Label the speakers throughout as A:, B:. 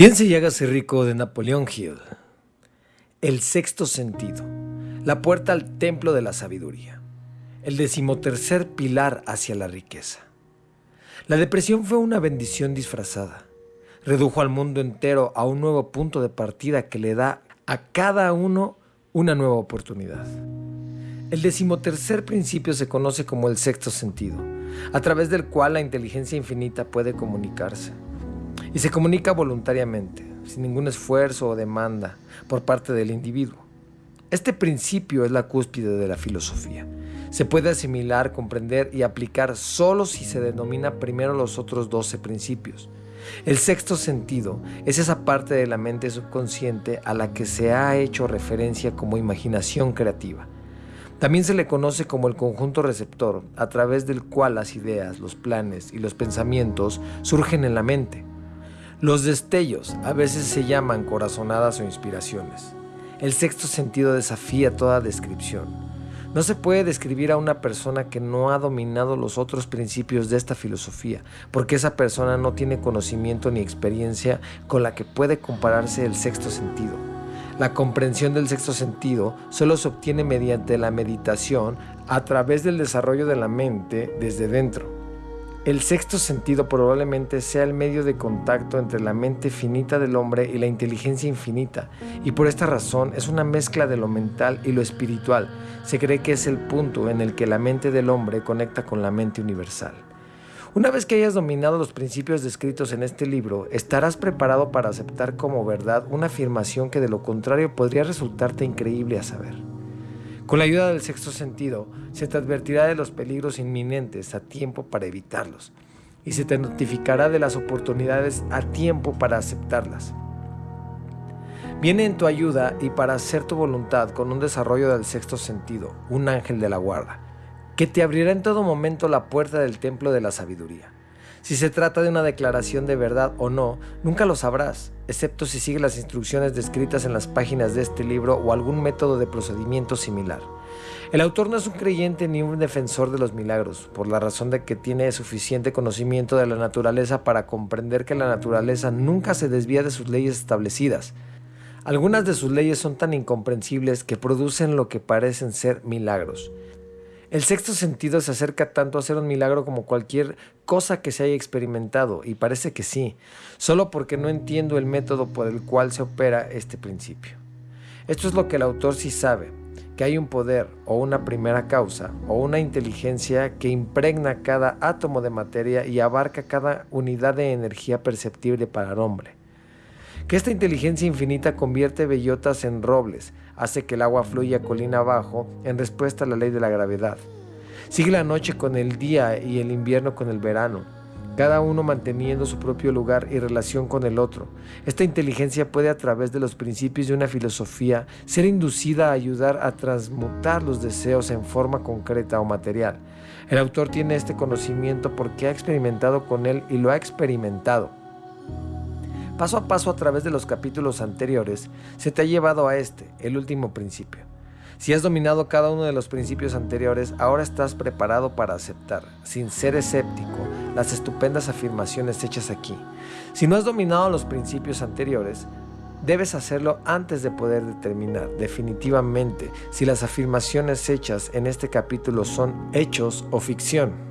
A: Bien se llega a ser rico de Napoleón Hill. El sexto sentido. La puerta al templo de la sabiduría. El decimotercer pilar hacia la riqueza. La depresión fue una bendición disfrazada. Redujo al mundo entero a un nuevo punto de partida que le da a cada uno una nueva oportunidad. El decimotercer principio se conoce como el sexto sentido, a través del cual la inteligencia infinita puede comunicarse y se comunica voluntariamente, sin ningún esfuerzo o demanda por parte del individuo. Este principio es la cúspide de la filosofía. Se puede asimilar, comprender y aplicar solo si se denomina primero los otros 12 principios. El sexto sentido es esa parte de la mente subconsciente a la que se ha hecho referencia como imaginación creativa. También se le conoce como el conjunto receptor, a través del cual las ideas, los planes y los pensamientos surgen en la mente. Los destellos a veces se llaman corazonadas o inspiraciones. El sexto sentido desafía toda descripción. No se puede describir a una persona que no ha dominado los otros principios de esta filosofía, porque esa persona no tiene conocimiento ni experiencia con la que puede compararse el sexto sentido. La comprensión del sexto sentido solo se obtiene mediante la meditación a través del desarrollo de la mente desde dentro. El sexto sentido probablemente sea el medio de contacto entre la mente finita del hombre y la inteligencia infinita, y por esta razón es una mezcla de lo mental y lo espiritual. Se cree que es el punto en el que la mente del hombre conecta con la mente universal. Una vez que hayas dominado los principios descritos en este libro, estarás preparado para aceptar como verdad una afirmación que de lo contrario podría resultarte increíble a saber. Con la ayuda del sexto sentido, se te advertirá de los peligros inminentes a tiempo para evitarlos y se te notificará de las oportunidades a tiempo para aceptarlas. Viene en tu ayuda y para hacer tu voluntad con un desarrollo del sexto sentido, un ángel de la guarda, que te abrirá en todo momento la puerta del templo de la sabiduría. Si se trata de una declaración de verdad o no, nunca lo sabrás, excepto si sigues las instrucciones descritas en las páginas de este libro o algún método de procedimiento similar. El autor no es un creyente ni un defensor de los milagros, por la razón de que tiene suficiente conocimiento de la naturaleza para comprender que la naturaleza nunca se desvía de sus leyes establecidas. Algunas de sus leyes son tan incomprensibles que producen lo que parecen ser milagros. El sexto sentido se acerca tanto a ser un milagro como cualquier cosa que se haya experimentado, y parece que sí, solo porque no entiendo el método por el cual se opera este principio. Esto es lo que el autor sí sabe, que hay un poder o una primera causa o una inteligencia que impregna cada átomo de materia y abarca cada unidad de energía perceptible para el hombre. Que esta inteligencia infinita convierte bellotas en robles, hace que el agua fluya colina abajo en respuesta a la ley de la gravedad. Sigue la noche con el día y el invierno con el verano, cada uno manteniendo su propio lugar y relación con el otro. Esta inteligencia puede a través de los principios de una filosofía ser inducida a ayudar a transmutar los deseos en forma concreta o material. El autor tiene este conocimiento porque ha experimentado con él y lo ha experimentado. Paso a paso a través de los capítulos anteriores, se te ha llevado a este, el último principio. Si has dominado cada uno de los principios anteriores, ahora estás preparado para aceptar, sin ser escéptico, las estupendas afirmaciones hechas aquí. Si no has dominado los principios anteriores, debes hacerlo antes de poder determinar definitivamente si las afirmaciones hechas en este capítulo son hechos o ficción.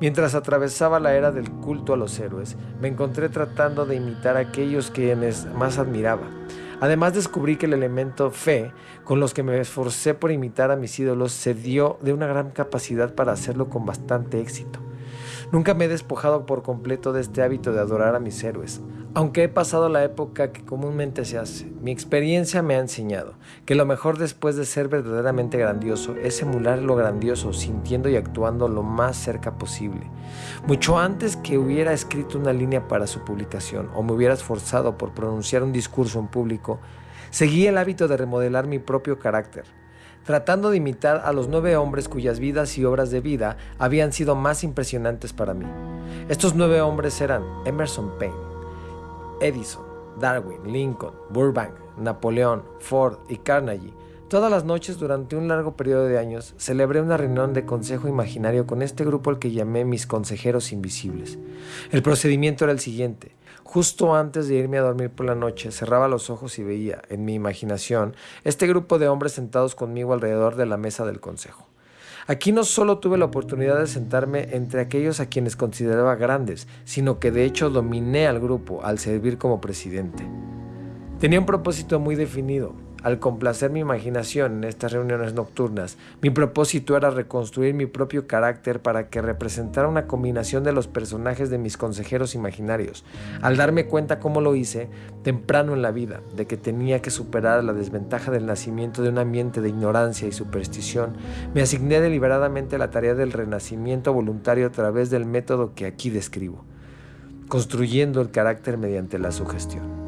A: Mientras atravesaba la era del culto a los héroes, me encontré tratando de imitar a aquellos quienes más admiraba. Además descubrí que el elemento fe, con los que me esforcé por imitar a mis ídolos, se dio de una gran capacidad para hacerlo con bastante éxito. Nunca me he despojado por completo de este hábito de adorar a mis héroes, aunque he pasado la época que comúnmente se hace. Mi experiencia me ha enseñado que lo mejor después de ser verdaderamente grandioso es emular lo grandioso, sintiendo y actuando lo más cerca posible. Mucho antes que hubiera escrito una línea para su publicación o me hubiera esforzado por pronunciar un discurso en público, seguí el hábito de remodelar mi propio carácter tratando de imitar a los nueve hombres cuyas vidas y obras de vida habían sido más impresionantes para mí. Estos nueve hombres eran Emerson Payne, Edison, Darwin, Lincoln, Burbank, Napoleón, Ford y Carnegie. Todas las noches durante un largo periodo de años celebré una reunión de consejo imaginario con este grupo al que llamé mis consejeros invisibles. El procedimiento era el siguiente. Justo antes de irme a dormir por la noche, cerraba los ojos y veía, en mi imaginación, este grupo de hombres sentados conmigo alrededor de la mesa del consejo. Aquí no solo tuve la oportunidad de sentarme entre aquellos a quienes consideraba grandes, sino que de hecho dominé al grupo al servir como presidente. Tenía un propósito muy definido, al complacer mi imaginación en estas reuniones nocturnas, mi propósito era reconstruir mi propio carácter para que representara una combinación de los personajes de mis consejeros imaginarios. Al darme cuenta cómo lo hice, temprano en la vida, de que tenía que superar la desventaja del nacimiento de un ambiente de ignorancia y superstición, me asigné deliberadamente la tarea del renacimiento voluntario a través del método que aquí describo, construyendo el carácter mediante la sugestión.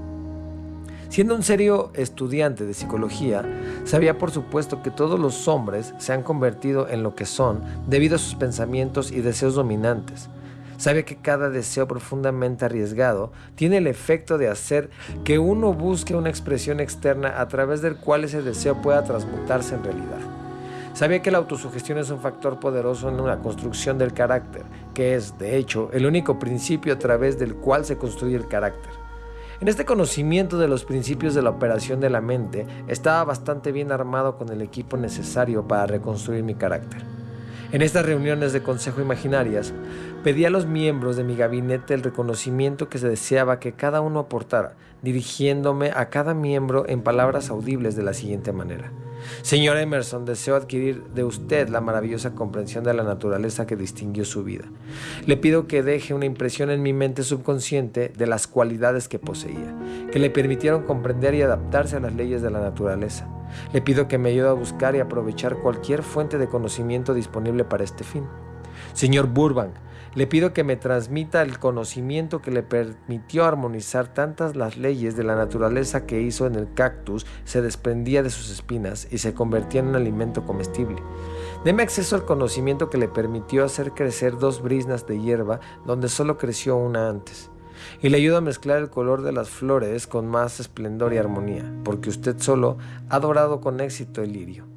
A: Siendo un serio estudiante de psicología, sabía por supuesto que todos los hombres se han convertido en lo que son debido a sus pensamientos y deseos dominantes. Sabía que cada deseo profundamente arriesgado tiene el efecto de hacer que uno busque una expresión externa a través del cual ese deseo pueda transmutarse en realidad. Sabía que la autosugestión es un factor poderoso en la construcción del carácter, que es, de hecho, el único principio a través del cual se construye el carácter. En este conocimiento de los principios de la operación de la mente, estaba bastante bien armado con el equipo necesario para reconstruir mi carácter. En estas reuniones de consejo imaginarias, pedí a los miembros de mi gabinete el reconocimiento que se deseaba que cada uno aportara, dirigiéndome a cada miembro en palabras audibles de la siguiente manera. Señor Emerson, deseo adquirir de usted la maravillosa comprensión de la naturaleza que distinguió su vida. Le pido que deje una impresión en mi mente subconsciente de las cualidades que poseía, que le permitieron comprender y adaptarse a las leyes de la naturaleza. Le pido que me ayude a buscar y aprovechar cualquier fuente de conocimiento disponible para este fin. Señor Burbank, le pido que me transmita el conocimiento que le permitió armonizar tantas las leyes de la naturaleza que hizo en el cactus se desprendía de sus espinas y se convertía en un alimento comestible. Deme acceso al conocimiento que le permitió hacer crecer dos brisnas de hierba donde solo creció una antes. Y le ayudo a mezclar el color de las flores con más esplendor y armonía, porque usted solo ha dorado con éxito el lirio.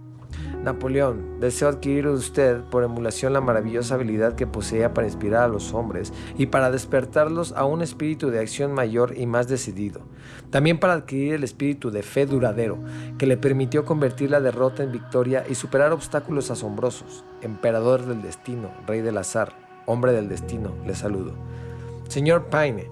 A: Napoleón, deseo adquirir de usted por emulación la maravillosa habilidad que poseía para inspirar a los hombres y para despertarlos a un espíritu de acción mayor y más decidido. También para adquirir el espíritu de fe duradero, que le permitió convertir la derrota en victoria y superar obstáculos asombrosos. Emperador del destino, rey del azar, hombre del destino, le saludo. Señor Paine,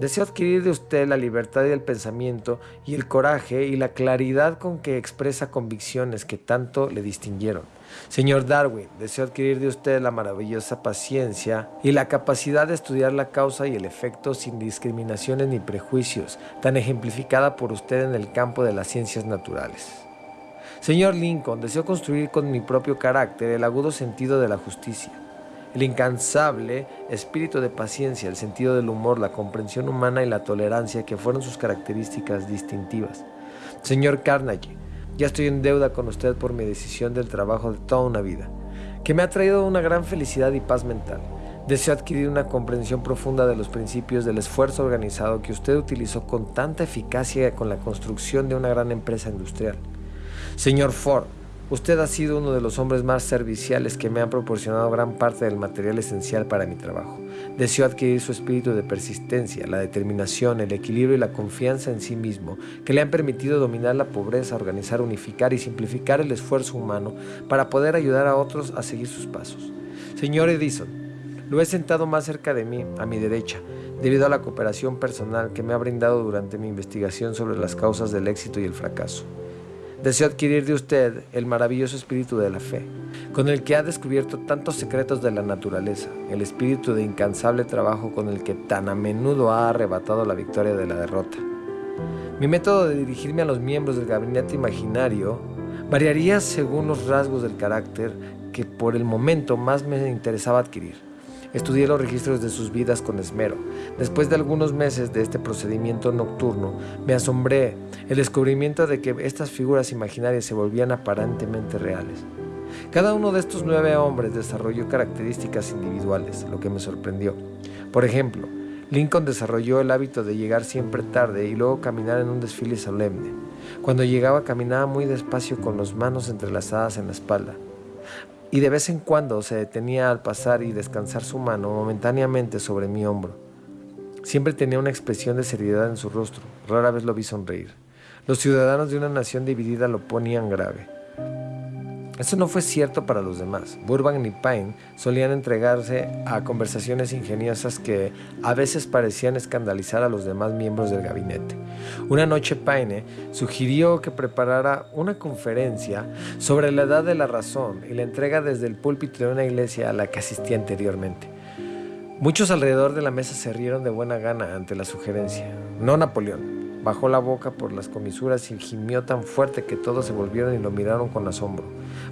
A: Deseo adquirir de usted la libertad del pensamiento y el coraje y la claridad con que expresa convicciones que tanto le distinguieron. Señor Darwin, deseo adquirir de usted la maravillosa paciencia y la capacidad de estudiar la causa y el efecto sin discriminaciones ni prejuicios, tan ejemplificada por usted en el campo de las ciencias naturales. Señor Lincoln, deseo construir con mi propio carácter el agudo sentido de la justicia el incansable espíritu de paciencia, el sentido del humor, la comprensión humana y la tolerancia que fueron sus características distintivas. Señor Carnegie, ya estoy en deuda con usted por mi decisión del trabajo de toda una vida, que me ha traído una gran felicidad y paz mental. Deseo adquirir una comprensión profunda de los principios del esfuerzo organizado que usted utilizó con tanta eficacia con la construcción de una gran empresa industrial. Señor Ford, Usted ha sido uno de los hombres más serviciales que me han proporcionado gran parte del material esencial para mi trabajo. Deseo adquirir su espíritu de persistencia, la determinación, el equilibrio y la confianza en sí mismo, que le han permitido dominar la pobreza, organizar, unificar y simplificar el esfuerzo humano para poder ayudar a otros a seguir sus pasos. Señor Edison, lo he sentado más cerca de mí, a mi derecha, debido a la cooperación personal que me ha brindado durante mi investigación sobre las causas del éxito y el fracaso. Deseo adquirir de usted el maravilloso espíritu de la fe, con el que ha descubierto tantos secretos de la naturaleza, el espíritu de incansable trabajo con el que tan a menudo ha arrebatado la victoria de la derrota. Mi método de dirigirme a los miembros del gabinete imaginario variaría según los rasgos del carácter que por el momento más me interesaba adquirir. Estudié los registros de sus vidas con esmero. Después de algunos meses de este procedimiento nocturno, me asombré el descubrimiento de que estas figuras imaginarias se volvían aparentemente reales. Cada uno de estos nueve hombres desarrolló características individuales, lo que me sorprendió. Por ejemplo, Lincoln desarrolló el hábito de llegar siempre tarde y luego caminar en un desfile solemne. Cuando llegaba caminaba muy despacio con las manos entrelazadas en la espalda y de vez en cuando se detenía al pasar y descansar su mano momentáneamente sobre mi hombro. Siempre tenía una expresión de seriedad en su rostro. Rara vez lo vi sonreír. Los ciudadanos de una nación dividida lo ponían grave. Eso no fue cierto para los demás. Burbank y Pine solían entregarse a conversaciones ingeniosas que a veces parecían escandalizar a los demás miembros del gabinete. Una noche Pine sugirió que preparara una conferencia sobre la edad de la razón y la entrega desde el púlpito de una iglesia a la que asistía anteriormente. Muchos alrededor de la mesa se rieron de buena gana ante la sugerencia. No Napoleón. Bajó la boca por las comisuras y gimió tan fuerte que todos se volvieron y lo miraron con asombro.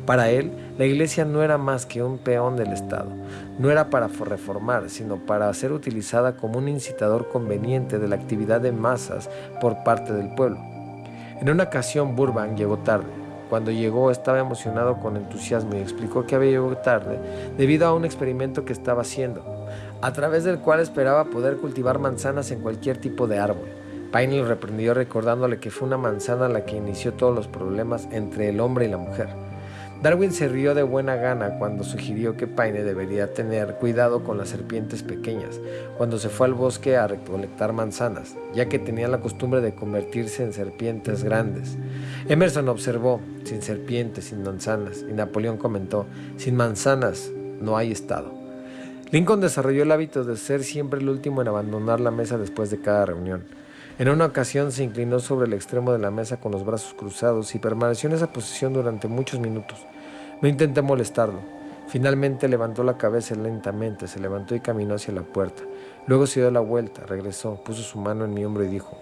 A: Para él, la iglesia no era más que un peón del Estado. No era para reformar, sino para ser utilizada como un incitador conveniente de la actividad de masas por parte del pueblo. En una ocasión Burbank llegó tarde. Cuando llegó estaba emocionado con entusiasmo y explicó que había llegado tarde debido a un experimento que estaba haciendo, a través del cual esperaba poder cultivar manzanas en cualquier tipo de árbol. Paine lo reprendió recordándole que fue una manzana la que inició todos los problemas entre el hombre y la mujer. Darwin se rió de buena gana cuando sugirió que Paine debería tener cuidado con las serpientes pequeñas cuando se fue al bosque a recolectar manzanas, ya que tenía la costumbre de convertirse en serpientes grandes. Emerson observó, sin serpientes, sin manzanas, y Napoleón comentó, sin manzanas no hay Estado. Lincoln desarrolló el hábito de ser siempre el último en abandonar la mesa después de cada reunión. En una ocasión se inclinó sobre el extremo de la mesa con los brazos cruzados y permaneció en esa posición durante muchos minutos. No intenté molestarlo. Finalmente levantó la cabeza lentamente, se levantó y caminó hacia la puerta. Luego se dio la vuelta, regresó, puso su mano en mi hombro y dijo,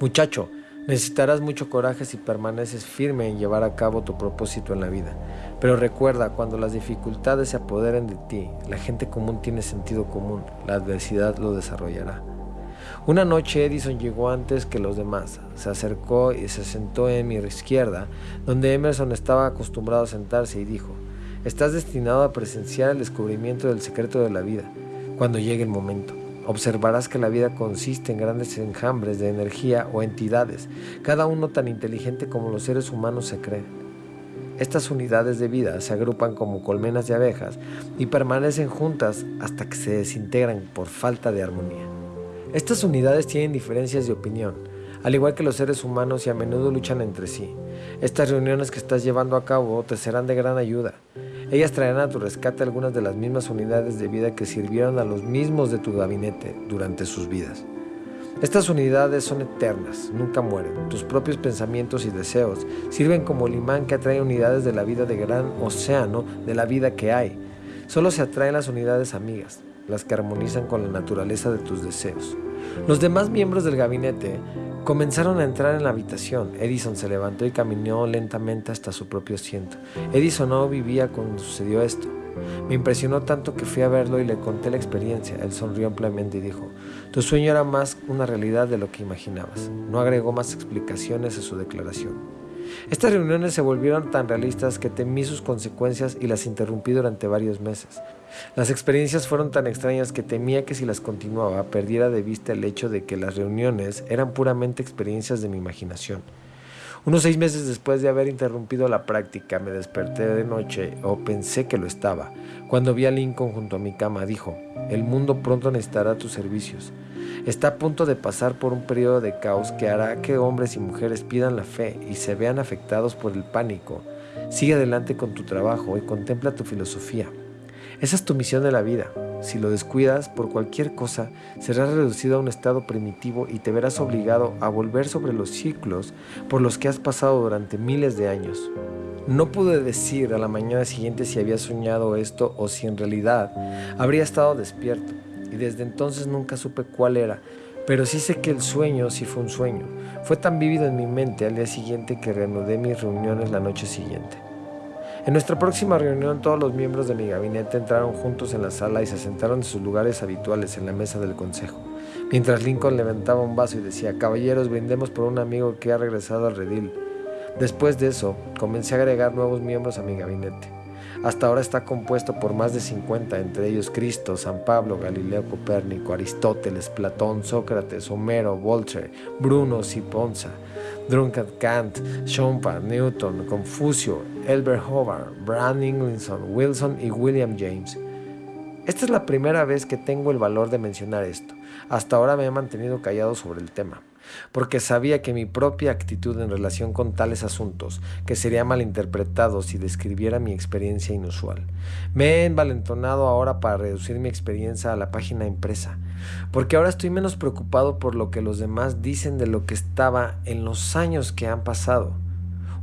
A: Muchacho, necesitarás mucho coraje si permaneces firme en llevar a cabo tu propósito en la vida. Pero recuerda, cuando las dificultades se apoderen de ti, la gente común tiene sentido común, la adversidad lo desarrollará. Una noche Edison llegó antes que los demás. Se acercó y se sentó en mi izquierda, donde Emerson estaba acostumbrado a sentarse y dijo, Estás destinado a presenciar el descubrimiento del secreto de la vida. Cuando llegue el momento, observarás que la vida consiste en grandes enjambres de energía o entidades, cada uno tan inteligente como los seres humanos se creen. Estas unidades de vida se agrupan como colmenas de abejas y permanecen juntas hasta que se desintegran por falta de armonía. Estas unidades tienen diferencias de opinión, al igual que los seres humanos y a menudo luchan entre sí. Estas reuniones que estás llevando a cabo te serán de gran ayuda. Ellas traerán a tu rescate algunas de las mismas unidades de vida que sirvieron a los mismos de tu gabinete durante sus vidas. Estas unidades son eternas, nunca mueren. Tus propios pensamientos y deseos sirven como el imán que atrae unidades de la vida de gran océano de la vida que hay. Solo se atraen las unidades amigas, las que armonizan con la naturaleza de tus deseos. Los demás miembros del gabinete comenzaron a entrar en la habitación. Edison se levantó y caminó lentamente hasta su propio asiento. Edison no vivía cuando sucedió esto. Me impresionó tanto que fui a verlo y le conté la experiencia. Él sonrió ampliamente y dijo, tu sueño era más una realidad de lo que imaginabas. No agregó más explicaciones a su declaración. Estas reuniones se volvieron tan realistas que temí sus consecuencias y las interrumpí durante varios meses. Las experiencias fueron tan extrañas que temía que si las continuaba perdiera de vista el hecho de que las reuniones eran puramente experiencias de mi imaginación. Unos seis meses después de haber interrumpido la práctica, me desperté de noche, o pensé que lo estaba. Cuando vi a Lincoln junto a mi cama, dijo, el mundo pronto necesitará tus servicios. Está a punto de pasar por un periodo de caos que hará que hombres y mujeres pidan la fe y se vean afectados por el pánico. Sigue adelante con tu trabajo y contempla tu filosofía. Esa es tu misión de la vida. Si lo descuidas por cualquier cosa, serás reducido a un estado primitivo y te verás obligado a volver sobre los ciclos por los que has pasado durante miles de años. No pude decir a la mañana siguiente si había soñado esto o si en realidad habría estado despierto, y desde entonces nunca supe cuál era, pero sí sé que el sueño sí fue un sueño. Fue tan vívido en mi mente al día siguiente que reanudé mis reuniones la noche siguiente. En nuestra próxima reunión todos los miembros de mi gabinete entraron juntos en la sala y se sentaron en sus lugares habituales en la mesa del consejo, mientras Lincoln levantaba un vaso y decía, caballeros, brindemos por un amigo que ha regresado al redil. Después de eso, comencé a agregar nuevos miembros a mi gabinete. Hasta ahora está compuesto por más de 50, entre ellos Cristo, San Pablo, Galileo Copérnico, Aristóteles, Platón, Sócrates, Homero, Voltaire, Bruno Siponza, Drunkard Kant, Schompa, Newton, Confucio, Elbert Hobart, Brand Inglinson, Wilson y William James. Esta es la primera vez que tengo el valor de mencionar esto. Hasta ahora me he mantenido callado sobre el tema porque sabía que mi propia actitud en relación con tales asuntos, que sería malinterpretado si describiera mi experiencia inusual. Me he envalentonado ahora para reducir mi experiencia a la página impresa, porque ahora estoy menos preocupado por lo que los demás dicen de lo que estaba en los años que han pasado.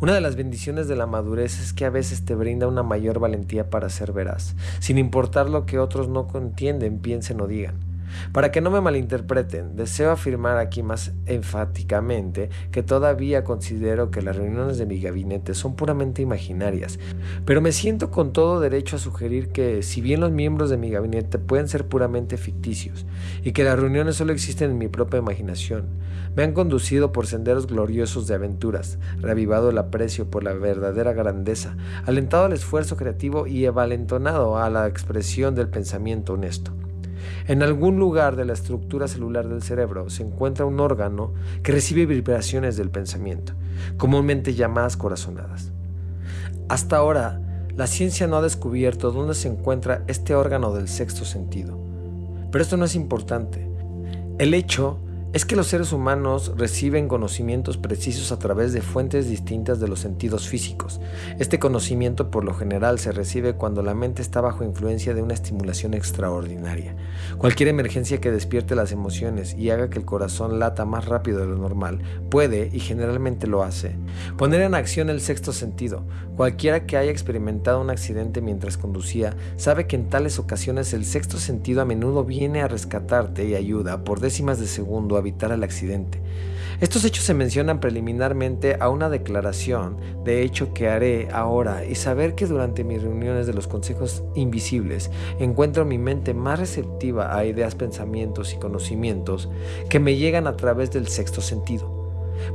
A: Una de las bendiciones de la madurez es que a veces te brinda una mayor valentía para ser veraz, sin importar lo que otros no entienden, piensen o digan. Para que no me malinterpreten, deseo afirmar aquí más enfáticamente que todavía considero que las reuniones de mi gabinete son puramente imaginarias, pero me siento con todo derecho a sugerir que si bien los miembros de mi gabinete pueden ser puramente ficticios y que las reuniones solo existen en mi propia imaginación, me han conducido por senderos gloriosos de aventuras, reavivado el aprecio por la verdadera grandeza, alentado al esfuerzo creativo y evalentonado a la expresión del pensamiento honesto. En algún lugar de la estructura celular del cerebro se encuentra un órgano que recibe vibraciones del pensamiento, comúnmente llamadas corazonadas. Hasta ahora, la ciencia no ha descubierto dónde se encuentra este órgano del sexto sentido. Pero esto no es importante. El hecho es que los seres humanos reciben conocimientos precisos a través de fuentes distintas de los sentidos físicos. Este conocimiento por lo general se recibe cuando la mente está bajo influencia de una estimulación extraordinaria. Cualquier emergencia que despierte las emociones y haga que el corazón lata más rápido de lo normal puede, y generalmente lo hace, poner en acción el sexto sentido. Cualquiera que haya experimentado un accidente mientras conducía sabe que en tales ocasiones el sexto sentido a menudo viene a rescatarte y ayuda por décimas de segundo a evitar el accidente. Estos hechos se mencionan preliminarmente a una declaración de hecho que haré ahora y saber que durante mis reuniones de los consejos invisibles encuentro mi mente más receptiva a ideas, pensamientos y conocimientos que me llegan a través del sexto sentido.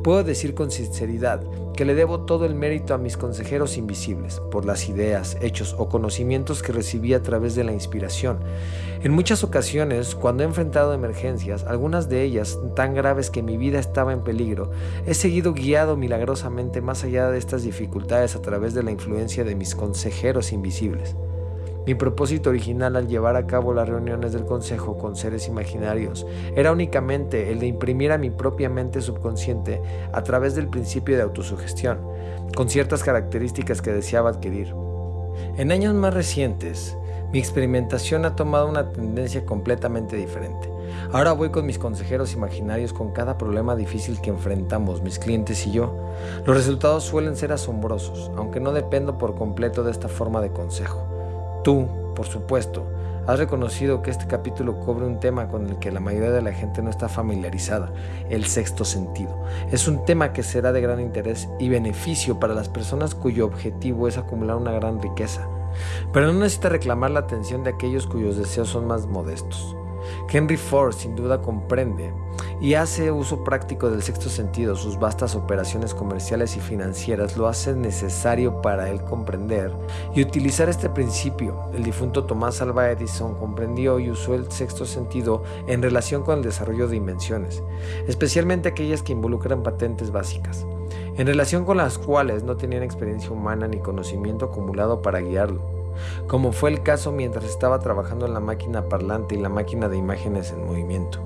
A: Puedo decir con sinceridad que le debo todo el mérito a mis consejeros invisibles por las ideas, hechos o conocimientos que recibí a través de la inspiración. En muchas ocasiones, cuando he enfrentado emergencias, algunas de ellas tan graves que mi vida estaba en peligro, he seguido guiado milagrosamente más allá de estas dificultades a través de la influencia de mis consejeros invisibles. Mi propósito original al llevar a cabo las reuniones del Consejo con seres imaginarios era únicamente el de imprimir a mi propia mente subconsciente a través del principio de autosugestión, con ciertas características que deseaba adquirir. En años más recientes, mi experimentación ha tomado una tendencia completamente diferente. Ahora voy con mis consejeros imaginarios con cada problema difícil que enfrentamos mis clientes y yo. Los resultados suelen ser asombrosos, aunque no dependo por completo de esta forma de consejo. Tú, por supuesto, has reconocido que este capítulo cubre un tema con el que la mayoría de la gente no está familiarizada, el sexto sentido. Es un tema que será de gran interés y beneficio para las personas cuyo objetivo es acumular una gran riqueza, pero no necesita reclamar la atención de aquellos cuyos deseos son más modestos. Henry Ford sin duda comprende y hace uso práctico del sexto sentido. Sus vastas operaciones comerciales y financieras lo hacen necesario para él comprender y utilizar este principio. El difunto Tomás Alva Edison comprendió y usó el sexto sentido en relación con el desarrollo de invenciones, especialmente aquellas que involucran patentes básicas, en relación con las cuales no tenían experiencia humana ni conocimiento acumulado para guiarlo como fue el caso mientras estaba trabajando en la máquina parlante y la máquina de imágenes en movimiento.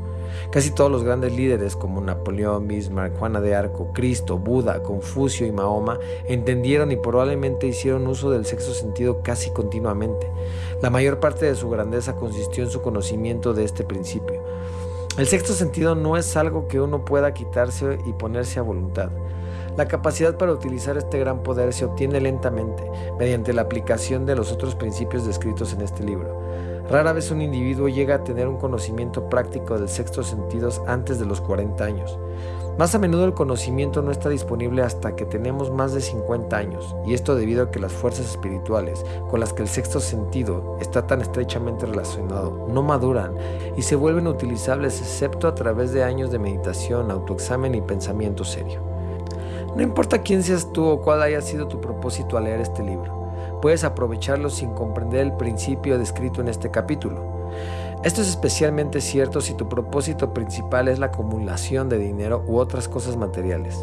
A: Casi todos los grandes líderes como Napoleón, Bismarck, Juana de Arco, Cristo, Buda, Confucio y Mahoma entendieron y probablemente hicieron uso del sexto sentido casi continuamente. La mayor parte de su grandeza consistió en su conocimiento de este principio. El sexto sentido no es algo que uno pueda quitarse y ponerse a voluntad. La capacidad para utilizar este gran poder se obtiene lentamente mediante la aplicación de los otros principios descritos en este libro. Rara vez un individuo llega a tener un conocimiento práctico del sexto sentido antes de los 40 años. Más a menudo el conocimiento no está disponible hasta que tenemos más de 50 años, y esto debido a que las fuerzas espirituales con las que el sexto sentido está tan estrechamente relacionado no maduran y se vuelven utilizables excepto a través de años de meditación, autoexamen y pensamiento serio. No importa quién seas tú o cuál haya sido tu propósito al leer este libro, puedes aprovecharlo sin comprender el principio descrito en este capítulo. Esto es especialmente cierto si tu propósito principal es la acumulación de dinero u otras cosas materiales.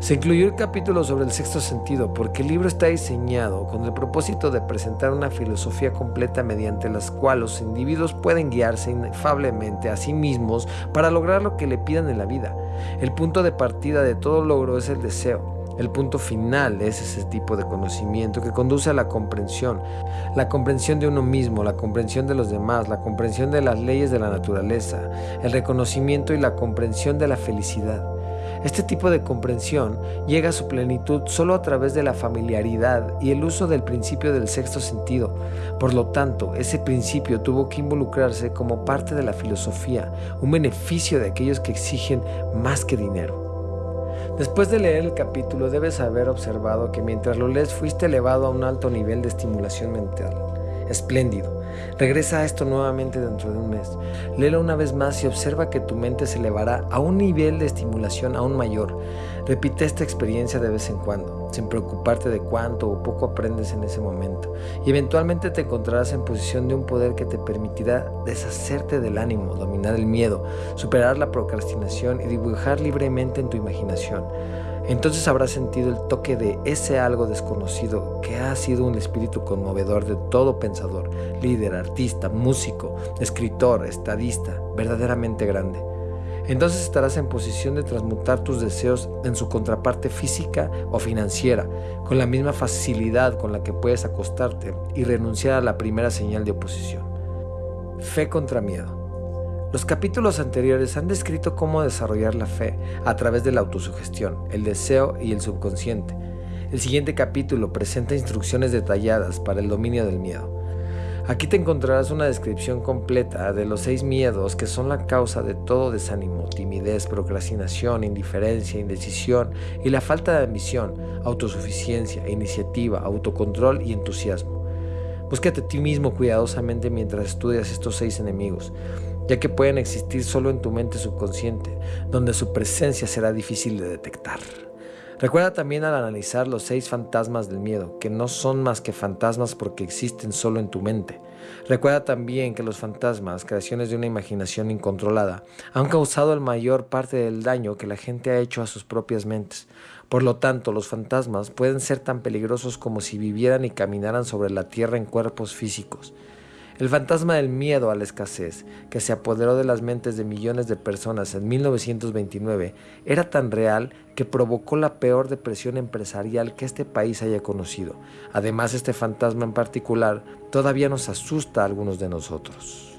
A: Se incluyó el capítulo sobre el sexto sentido porque el libro está diseñado con el propósito de presentar una filosofía completa mediante la cual los individuos pueden guiarse inefablemente a sí mismos para lograr lo que le pidan en la vida. El punto de partida de todo logro es el deseo. El punto final es ese tipo de conocimiento que conduce a la comprensión, la comprensión de uno mismo, la comprensión de los demás, la comprensión de las leyes de la naturaleza, el reconocimiento y la comprensión de la felicidad. Este tipo de comprensión llega a su plenitud solo a través de la familiaridad y el uso del principio del sexto sentido. Por lo tanto, ese principio tuvo que involucrarse como parte de la filosofía, un beneficio de aquellos que exigen más que dinero. Después de leer el capítulo debes haber observado que mientras lo lees fuiste elevado a un alto nivel de estimulación mental. Espléndido. Regresa a esto nuevamente dentro de un mes. Léelo una vez más y observa que tu mente se elevará a un nivel de estimulación aún mayor. Repite esta experiencia de vez en cuando, sin preocuparte de cuánto o poco aprendes en ese momento. Y eventualmente te encontrarás en posición de un poder que te permitirá deshacerte del ánimo, dominar el miedo, superar la procrastinación y dibujar libremente en tu imaginación. Entonces habrás sentido el toque de ese algo desconocido que ha sido un espíritu conmovedor de todo pensador, líder, artista, músico, escritor, estadista, verdaderamente grande. Entonces estarás en posición de transmutar tus deseos en su contraparte física o financiera, con la misma facilidad con la que puedes acostarte y renunciar a la primera señal de oposición. Fe contra miedo. Los capítulos anteriores han descrito cómo desarrollar la fe a través de la autosugestión, el deseo y el subconsciente. El siguiente capítulo presenta instrucciones detalladas para el dominio del miedo. Aquí te encontrarás una descripción completa de los seis miedos que son la causa de todo desánimo, timidez, procrastinación, indiferencia, indecisión y la falta de ambición, autosuficiencia, iniciativa, autocontrol y entusiasmo. Búscate a ti mismo cuidadosamente mientras estudias estos seis enemigos ya que pueden existir solo en tu mente subconsciente, donde su presencia será difícil de detectar. Recuerda también al analizar los seis fantasmas del miedo, que no son más que fantasmas porque existen solo en tu mente. Recuerda también que los fantasmas, creaciones de una imaginación incontrolada, han causado la mayor parte del daño que la gente ha hecho a sus propias mentes. Por lo tanto, los fantasmas pueden ser tan peligrosos como si vivieran y caminaran sobre la tierra en cuerpos físicos. El fantasma del miedo a la escasez, que se apoderó de las mentes de millones de personas en 1929, era tan real que provocó la peor depresión empresarial que este país haya conocido. Además, este fantasma en particular todavía nos asusta a algunos de nosotros.